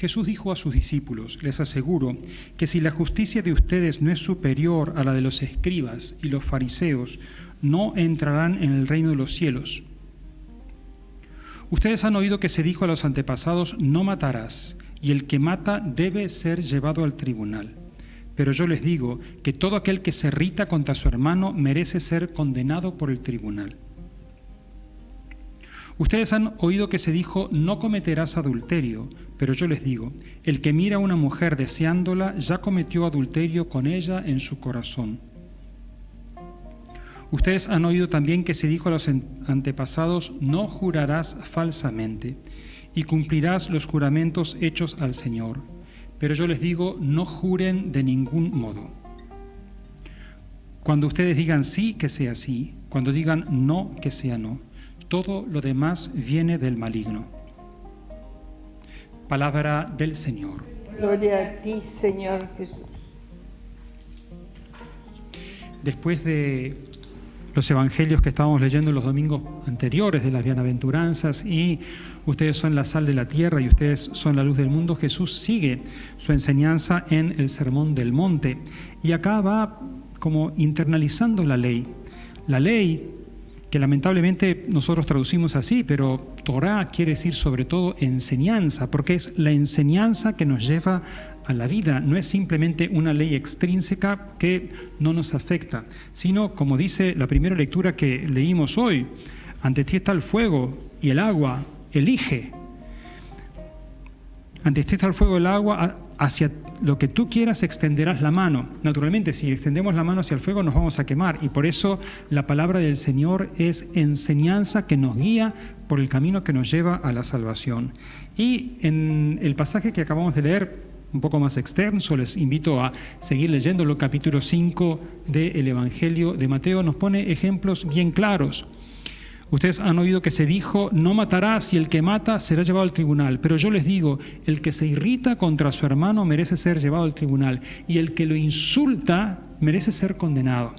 Jesús dijo a sus discípulos, les aseguro, que si la justicia de ustedes no es superior a la de los escribas y los fariseos, no entrarán en el reino de los cielos. Ustedes han oído que se dijo a los antepasados, no matarás, y el que mata debe ser llevado al tribunal. Pero yo les digo que todo aquel que se irrita contra su hermano merece ser condenado por el tribunal. Ustedes han oído que se dijo, no cometerás adulterio, pero yo les digo, el que mira a una mujer deseándola ya cometió adulterio con ella en su corazón. Ustedes han oído también que se dijo a los antepasados, no jurarás falsamente, y cumplirás los juramentos hechos al Señor. Pero yo les digo, no juren de ningún modo. Cuando ustedes digan sí, que sea sí, cuando digan no, que sea no todo lo demás viene del maligno. Palabra del Señor. Gloria a ti, Señor Jesús. Después de los evangelios que estábamos leyendo los domingos anteriores de las bienaventuranzas y ustedes son la sal de la tierra y ustedes son la luz del mundo, Jesús sigue su enseñanza en el Sermón del Monte y acá va como internalizando la ley. La ley que lamentablemente nosotros traducimos así, pero Torah quiere decir sobre todo enseñanza, porque es la enseñanza que nos lleva a la vida, no es simplemente una ley extrínseca que no nos afecta, sino, como dice la primera lectura que leímos hoy, ante ti está el fuego y el agua, elige. Ante ti está el fuego y el agua, hacia lo que tú quieras extenderás la mano. Naturalmente, si extendemos la mano hacia el fuego nos vamos a quemar y por eso la palabra del Señor es enseñanza que nos guía por el camino que nos lleva a la salvación. Y en el pasaje que acabamos de leer, un poco más extenso, les invito a seguir leyendo capítulo 5 del Evangelio de Mateo, nos pone ejemplos bien claros. Ustedes han oído que se dijo, no matarás y el que mata será llevado al tribunal. Pero yo les digo, el que se irrita contra su hermano merece ser llevado al tribunal y el que lo insulta merece ser condenado.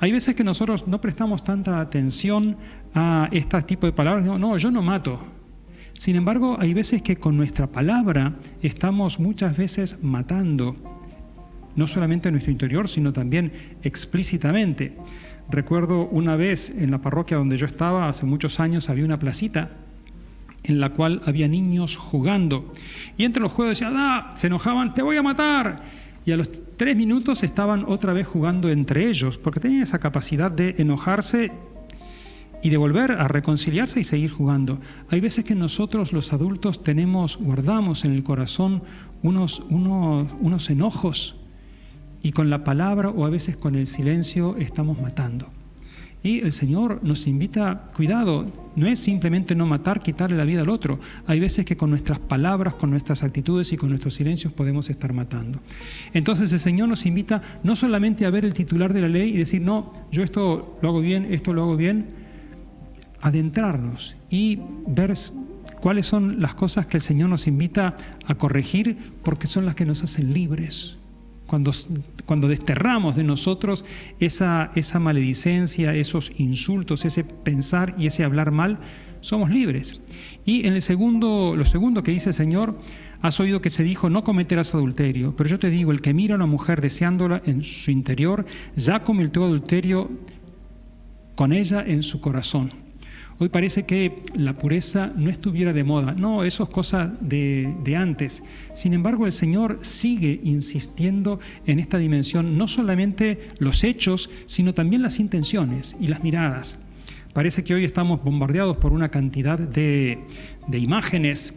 Hay veces que nosotros no prestamos tanta atención a este tipo de palabras. No, no, yo no mato. Sin embargo, hay veces que con nuestra palabra estamos muchas veces matando, no solamente en nuestro interior, sino también explícitamente. Recuerdo una vez en la parroquia donde yo estaba, hace muchos años, había una placita en la cual había niños jugando. Y entre los juegos decían, ah, se enojaban, te voy a matar. Y a los tres minutos estaban otra vez jugando entre ellos, porque tenían esa capacidad de enojarse y de volver a reconciliarse y seguir jugando. Hay veces que nosotros los adultos tenemos, guardamos en el corazón unos, unos, unos enojos y con la palabra o a veces con el silencio estamos matando. Y el Señor nos invita, cuidado, no es simplemente no matar, quitarle la vida al otro. Hay veces que con nuestras palabras, con nuestras actitudes y con nuestros silencios podemos estar matando. Entonces el Señor nos invita no solamente a ver el titular de la ley y decir, no, yo esto lo hago bien, esto lo hago bien, adentrarnos y ver cuáles son las cosas que el Señor nos invita a corregir porque son las que nos hacen libres cuando, cuando desterramos de nosotros esa, esa maledicencia, esos insultos, ese pensar y ese hablar mal, somos libres. Y en el segundo, lo segundo que dice el Señor, has oído que se dijo, no cometerás adulterio, pero yo te digo, el que mira a una mujer deseándola en su interior, ya cometió adulterio con ella en su corazón. Hoy parece que la pureza no estuviera de moda. No, eso es cosa de, antes. Sin embargo, el Señor sigue insistiendo en esta dimensión, no solamente los hechos, sino también las intenciones y las miradas. Parece que hoy estamos bombardeados por una cantidad de imágenes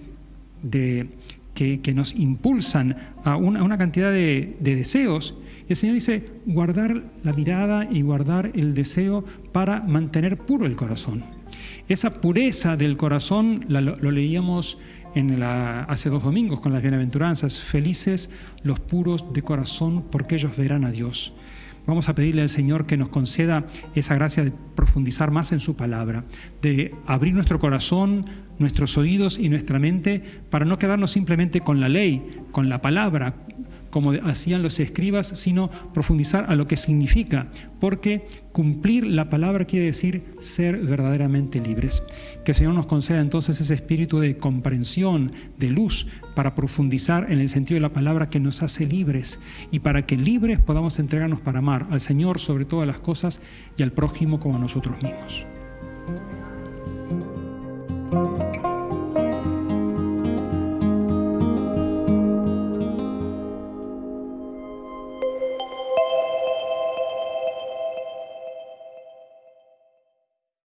de, que, nos impulsan a una, cantidad de, de deseos el Señor dice guardar la mirada y guardar el deseo para mantener puro el corazón. Esa pureza del corazón lo, leíamos hace dos domingos con las bienaventuranzas. Felices los puros de corazón porque ellos verán a Dios. Vamos a pedirle al Señor que nos conceda esa gracia de profundizar más en su palabra, de abrir nuestro corazón, nuestros oídos y nuestra mente para no quedarnos simplemente con la ley, con la palabra, como hacían los escribas, sino profundizar a lo que significa, porque cumplir la palabra quiere decir ser verdaderamente libres. Que el Señor nos conceda entonces ese espíritu de comprensión, de luz, para profundizar en el sentido de la palabra que nos hace libres y para que libres podamos entregarnos para amar al Señor sobre todas las cosas y al prójimo como a nosotros mismos.